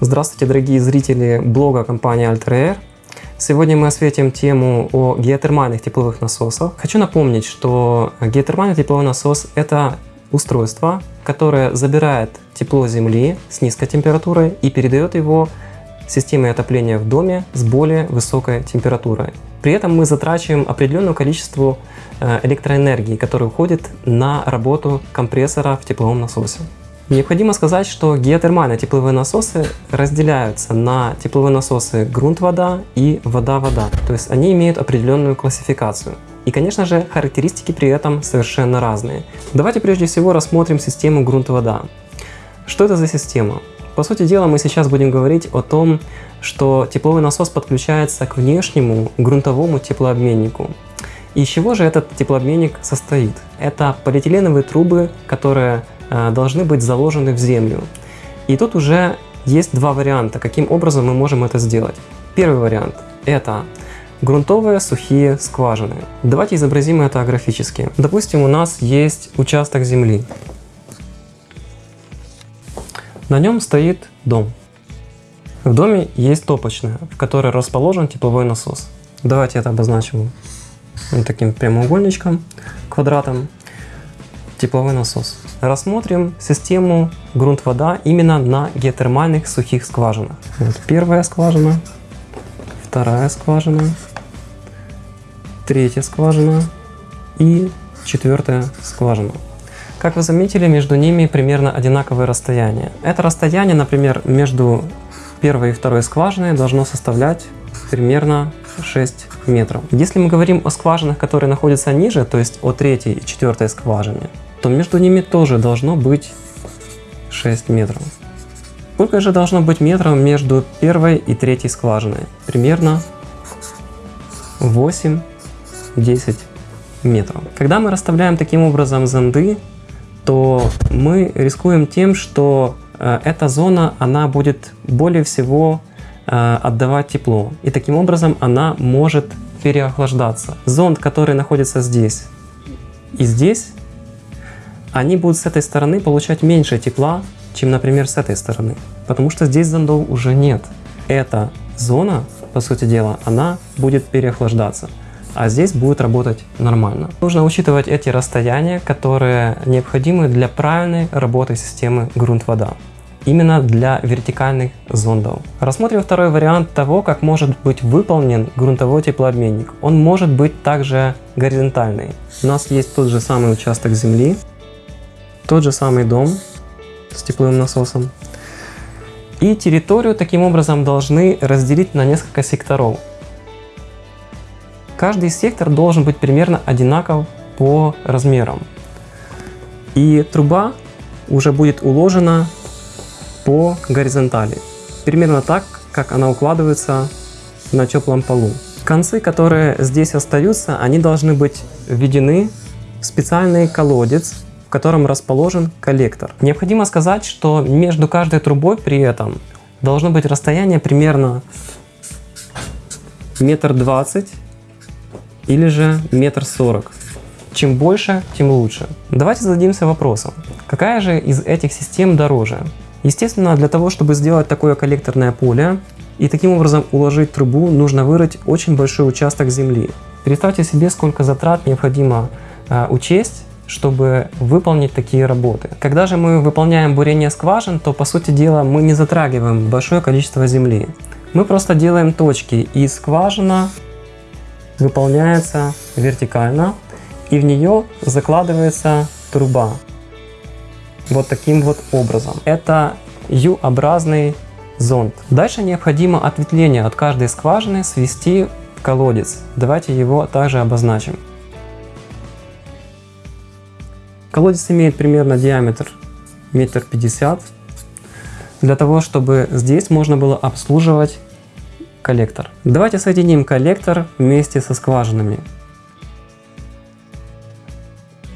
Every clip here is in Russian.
Здравствуйте, дорогие зрители блога компании Alter Сегодня мы осветим тему о геотермальных тепловых насосах. Хочу напомнить, что геотермальный тепловой насос – это устройство, которое забирает тепло Земли с низкой температурой и передает его системе отопления в доме с более высокой температурой. При этом мы затрачиваем определенное количество э, электроэнергии, которая уходит на работу компрессора в тепловом насосе. Необходимо сказать, что геотермальные тепловые насосы разделяются на тепловые насосы грунт-вода и вода-вода. То есть они имеют определенную классификацию. И, конечно же, характеристики при этом совершенно разные. Давайте прежде всего рассмотрим систему грунт-вода. Что это за система? По сути дела, мы сейчас будем говорить о том, что тепловой насос подключается к внешнему грунтовому теплообменнику. Из чего же этот теплообменник состоит? Это полиэтиленовые трубы, которые должны быть заложены в землю. И тут уже есть два варианта, каким образом мы можем это сделать. Первый вариант – это грунтовые сухие скважины. Давайте изобразим это графически. Допустим, у нас есть участок земли. На нем стоит дом. В доме есть топочная, в которой расположен тепловой насос. Давайте это обозначим вот таким прямоугольничком, квадратом. Тепловой насос рассмотрим систему грунт-вода именно на геотермальных сухих скважинах. Вот первая скважина, вторая скважина, третья скважина и четвертая скважина. Как вы заметили, между ними примерно одинаковое расстояние. Это расстояние, например, между первой и второй скважиной должно составлять примерно 6 метров. Если мы говорим о скважинах, которые находятся ниже, то есть о третьей и четвертой скважине, то между ними тоже должно быть 6 метров. Сколько же должно быть метров между первой и третьей скважиной? Примерно 8-10 метров. Когда мы расставляем таким образом зонды, то мы рискуем тем, что э, эта зона она будет более всего э, отдавать тепло. И таким образом она может переохлаждаться. Зонд, который находится здесь и здесь, они будут с этой стороны получать меньше тепла, чем, например, с этой стороны. Потому что здесь зондов уже нет. Эта зона, по сути дела, она будет переохлаждаться. А здесь будет работать нормально. Нужно учитывать эти расстояния, которые необходимы для правильной работы системы грунт-вода. Именно для вертикальных зондов. Рассмотрим второй вариант того, как может быть выполнен грунтовой теплообменник. Он может быть также горизонтальный. У нас есть тот же самый участок земли, тот же самый дом с тепловым насосом. И территорию таким образом должны разделить на несколько секторов. Каждый сектор должен быть примерно одинаков по размерам. И труба уже будет уложена по горизонтали. Примерно так, как она укладывается на теплом полу. Концы, которые здесь остаются, они должны быть введены в специальный колодец, в котором расположен коллектор. Необходимо сказать, что между каждой трубой при этом должно быть расстояние примерно метр двадцать или же метр сорок. Чем больше, тем лучше. Давайте зададимся вопросом, какая же из этих систем дороже? Естественно, для того, чтобы сделать такое коллекторное поле и таким образом уложить трубу, нужно вырыть очень большой участок земли. Представьте себе, сколько затрат необходимо э, учесть чтобы выполнить такие работы. Когда же мы выполняем бурение скважин, то по сути дела мы не затрагиваем большое количество земли. Мы просто делаем точки и скважина выполняется вертикально и в нее закладывается труба. Вот таким вот образом. Это U-образный зонд. Дальше необходимо ответвление от каждой скважины свести в колодец. Давайте его также обозначим. Колодец имеет примерно диаметр метр пятьдесят, для того, чтобы здесь можно было обслуживать коллектор. Давайте соединим коллектор вместе со скважинами.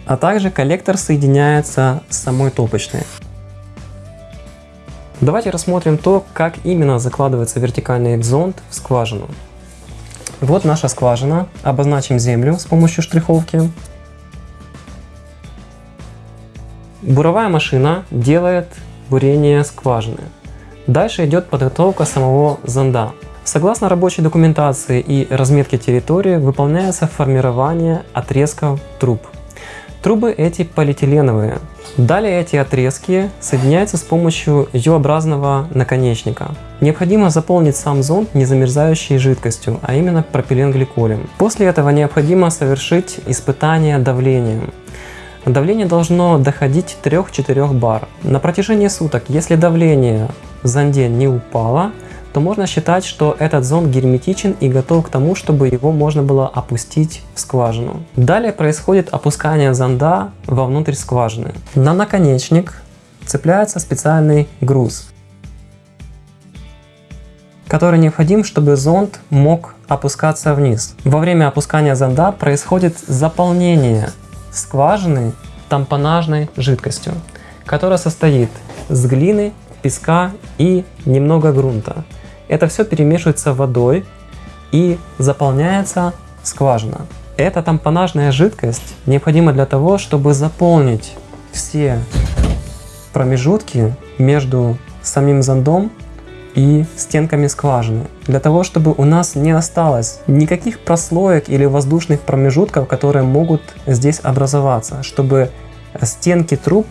А также коллектор соединяется с самой топочной. Давайте рассмотрим то, как именно закладывается вертикальный зонд в скважину. Вот наша скважина. Обозначим землю с помощью штриховки. Буровая машина делает бурение скважины. Дальше идет подготовка самого зонда. Согласно рабочей документации и разметке территории выполняется формирование отрезков труб. Трубы эти полиэтиленовые. Далее эти отрезки соединяются с помощью U-образного наконечника. Необходимо заполнить сам зонд незамерзающей жидкостью, а именно пропиленгликолем. После этого необходимо совершить испытание давлением. Давление должно доходить 3-4 бар. На протяжении суток, если давление зонде не упало, то можно считать, что этот зонд герметичен и готов к тому, чтобы его можно было опустить в скважину. Далее происходит опускание зонда вовнутрь скважины. На наконечник цепляется специальный груз, который необходим, чтобы зонд мог опускаться вниз. Во время опускания зонда происходит заполнение скважины тампонажной жидкостью, которая состоит с глины, песка и немного грунта. Это все перемешивается водой и заполняется скважина. Эта тампонажная жидкость необходима для того, чтобы заполнить все промежутки между самим зондом и стенками скважины. Для того, чтобы у нас не осталось никаких прослоек или воздушных промежутков, которые могут здесь образоваться, чтобы стенки труб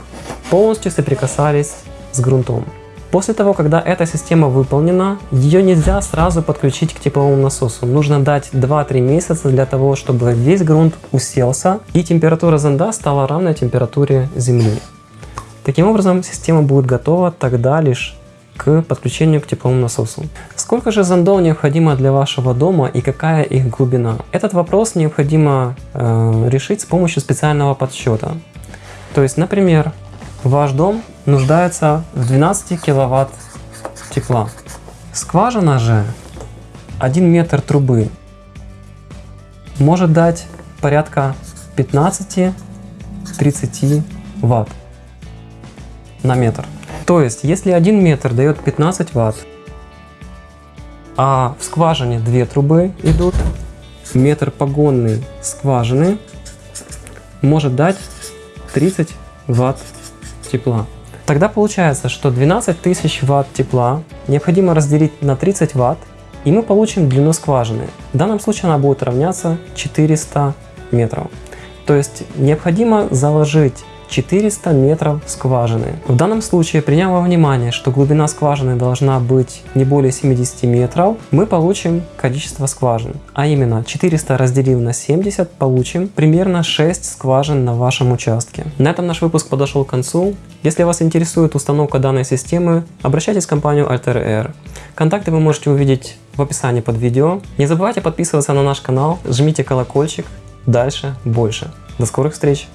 полностью соприкасались с грунтом. После того, когда эта система выполнена, ее нельзя сразу подключить к тепловому насосу. Нужно дать 2-3 месяца для того, чтобы весь грунт уселся и температура зонда стала равной температуре земли. Таким образом, система будет готова тогда лишь к подключению к тепловому насосу. Сколько же зондов необходимо для вашего дома и какая их глубина? Этот вопрос необходимо э, решить с помощью специального подсчета. То есть, например, Ваш дом нуждается в 12 киловатт тепла. Скважина же 1 метр трубы может дать порядка 15-30 ватт на метр. То есть, если 1 метр дает 15 ватт, а в скважине две трубы идут, метр погонный скважины может дать 30 ватт тепла. Тогда получается, что 12 тысяч ватт тепла необходимо разделить на 30 ватт, и мы получим длину скважины. В данном случае она будет равняться 400 метров. То есть необходимо заложить 400 метров скважины. В данном случае, приняв во внимание, что глубина скважины должна быть не более 70 метров, мы получим количество скважин. А именно 400 разделив на 70 получим примерно 6 скважин на вашем участке. На этом наш выпуск подошел к концу. Если вас интересует установка данной системы, обращайтесь в компанию Alter Air. Контакты вы можете увидеть в описании под видео. Не забывайте подписываться на наш канал, жмите колокольчик. Дальше больше. До скорых встреч!